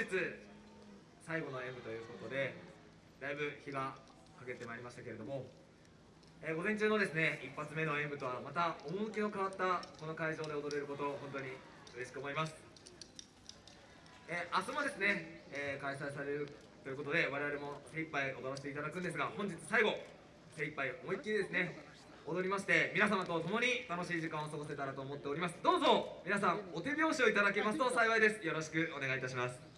日最後の演舞ということでだいぶ日がかけてまいりましたけれども、えー、午前中のですね一発目の演舞とはまた趣の変わったこの会場で踊れることを本当に嬉しく思います、えー、明日もですね、えー、開催されるということで我々も精一杯踊らせていただくんですが本日最後精一杯思いっきりですね踊りまして皆様と共に楽しい時間を過ごせたらと思っております。どうぞ皆さんお手拍子をいただけますと幸いです。よろしくお願いいたします。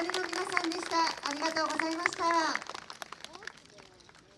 飾りの皆さんでした。ありがとうございました。